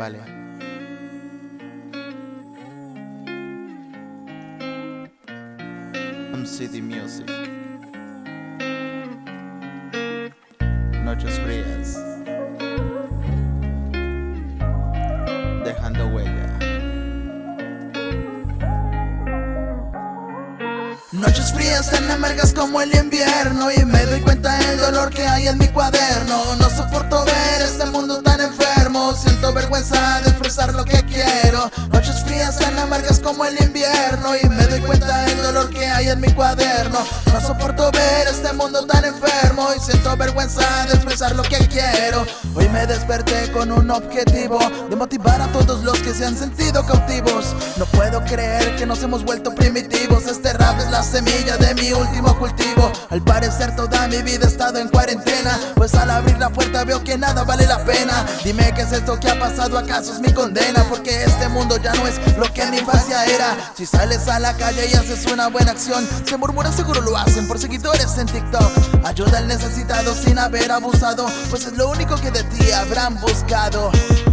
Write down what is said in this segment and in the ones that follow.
Vale. MCD Music. Noches frías. Dejando huella. Noches frías tan amargas como el invierno Y me doy cuenta del dolor que hay en mi cuaderno como el invierno Y me doy cuenta del dolor que hay en mi cuaderno. No soporto ver este mundo tan enfermo Y siento vergüenza de expresar Hoy me desperté con un objetivo De motivar a todos los que se han sentido cautivos. No puedo creer que nos hemos vuelto primitivos. Este rap es la semilla de mi último cultivo. Al parecer toda mi vida he estado en cuarentena Pues al abrir la puerta veo que nada vale la pena. Dime qué es esto que ha pasado, acaso es mi condena Porque este mundo ya no es lo que en mi infancia era. Si sales a la calle y haces una buena acción Se murmura seguro lo hacen por seguidores en TikTok. Ayuda al necesitado sin haber abusado Pues es lo único que de ti habrán buscado.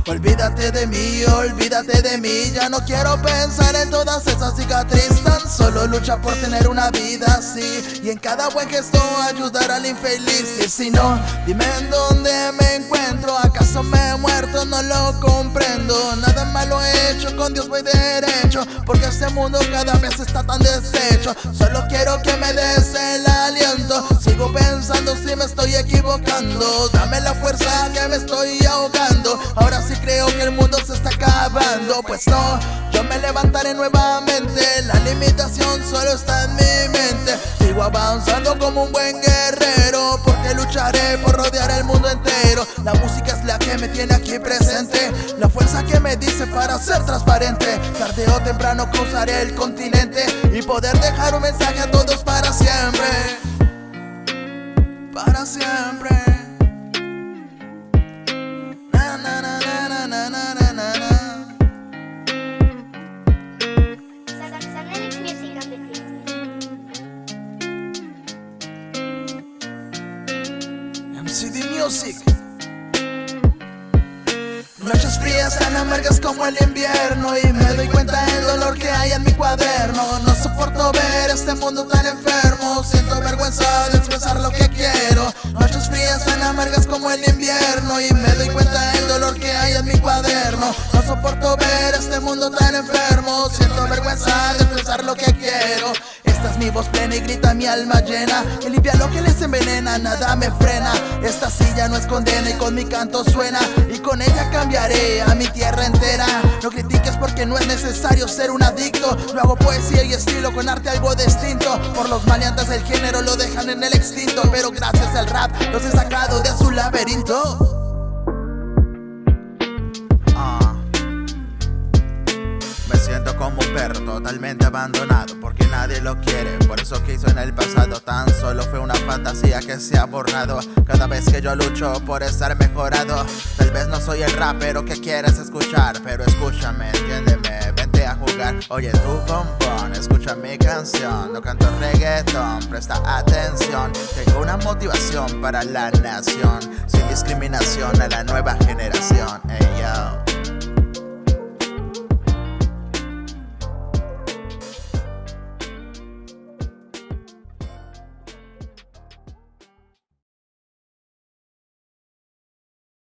Olvídate de mí, olvídate de mí. Ya no quiero pensar en todas esas cicatrices. Tan solo lucha por tener una vida así. Y en cada buen gesto ayudar al infeliz. Y si no, dime en dónde me encuentro. ¿Acaso me he muerto? No lo comprendo. Nada malo he hecho, con Dios voy derecho. Porque este mundo cada vez está tan deshecho. Solo quiero que me des el Dame la fuerza que me estoy ahogando. Ahora sí creo que el mundo se está acabando. Pues no, yo me levantaré nuevamente. La limitación solo está en mi mente. Sigo avanzando como un buen guerrero Porque lucharé por rodear el mundo entero. La música es la que me tiene aquí presente. La fuerza que me dice para ser transparente. Tarde o temprano cruzaré el continente Y poder dejar un mensaje a todos para siempre Music. Noches frías tan amargas como el invierno Y me doy cuenta del dolor que hay en mi cuaderno. No soporto ver este mundo tan enfermo. Siento vergüenza de expresar lo que quiero. Noches frías tan amargas como el invierno Y me doy cuenta del dolor que hay en mi cuaderno. No soporto ver este mundo tan enfermo. Siento vergüenza de expresar lo que quiero mi voz plena y grita mi alma llena Que limpia lo que les envenena, nada me frena. Esta silla no es condena y con mi canto suena. Y con ella cambiaré a mi tierra entera. No critiques porque no es necesario ser un adicto. Yo hago poesía y estilo con arte algo distinto. Por los maleantes del género lo dejan en el extinto. Pero gracias al rap los he sacado de su laberinto perro totalmente abandonado porque nadie lo quiere. Por eso que hizo en el pasado tan solo fue una fantasía que se ha borrado. Cada vez que yo lucho por estar mejorado, tal vez no soy el rapero que quieres escuchar, pero escúchame, entiéndeme, vente a jugar. Oye tu bombón, escucha mi canción, no canto reggaeton, presta atención. Tengo una motivación para la nación, sin discriminación a la nueva generación. Ey yo.